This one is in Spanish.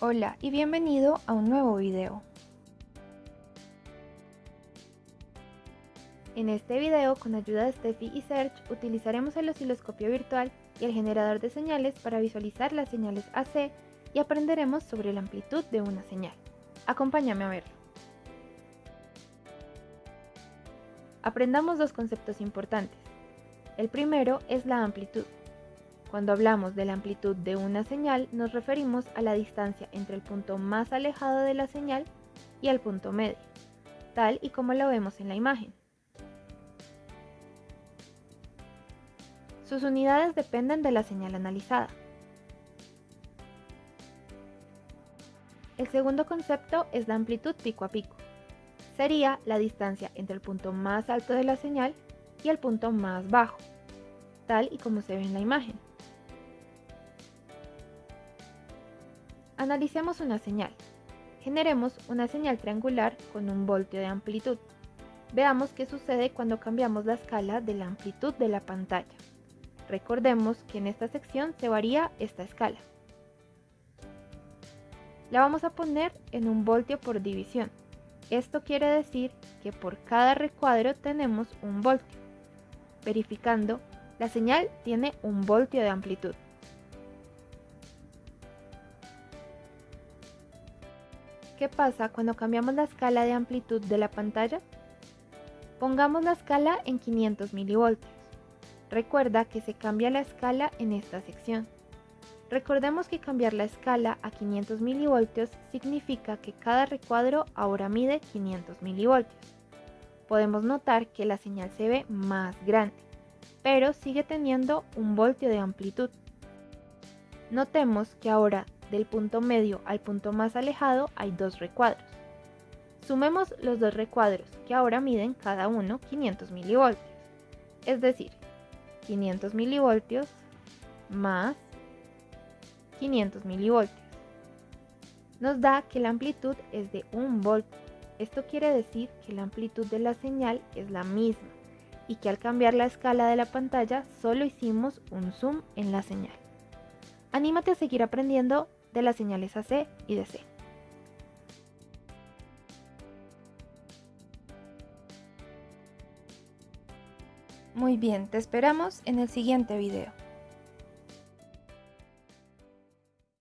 Hola y bienvenido a un nuevo video. En este video, con ayuda de Steffi y Serge, utilizaremos el osciloscopio virtual y el generador de señales para visualizar las señales AC y aprenderemos sobre la amplitud de una señal. Acompáñame a verlo. Aprendamos dos conceptos importantes. El primero es la amplitud. Cuando hablamos de la amplitud de una señal, nos referimos a la distancia entre el punto más alejado de la señal y el punto medio, tal y como lo vemos en la imagen. Sus unidades dependen de la señal analizada. El segundo concepto es la amplitud pico a pico. Sería la distancia entre el punto más alto de la señal y el punto más bajo, tal y como se ve en la imagen. Analicemos una señal. Generemos una señal triangular con un voltio de amplitud. Veamos qué sucede cuando cambiamos la escala de la amplitud de la pantalla. Recordemos que en esta sección se varía esta escala. La vamos a poner en un voltio por división. Esto quiere decir que por cada recuadro tenemos un voltio. Verificando, la señal tiene un voltio de amplitud. ¿Qué pasa cuando cambiamos la escala de amplitud de la pantalla? Pongamos la escala en 500 milivoltios. Recuerda que se cambia la escala en esta sección. Recordemos que cambiar la escala a 500 milivoltios significa que cada recuadro ahora mide 500 milivoltios. Podemos notar que la señal se ve más grande, pero sigue teniendo un voltio de amplitud. Notemos que ahora del punto medio al punto más alejado hay dos recuadros. Sumemos los dos recuadros, que ahora miden cada uno 500 milivoltios. Es decir, 500 milivoltios más 500 milivoltios. Nos da que la amplitud es de 1 volt. Esto quiere decir que la amplitud de la señal es la misma y que al cambiar la escala de la pantalla solo hicimos un zoom en la señal. Anímate a seguir aprendiendo de las señales AC y DC. Muy bien, te esperamos en el siguiente video.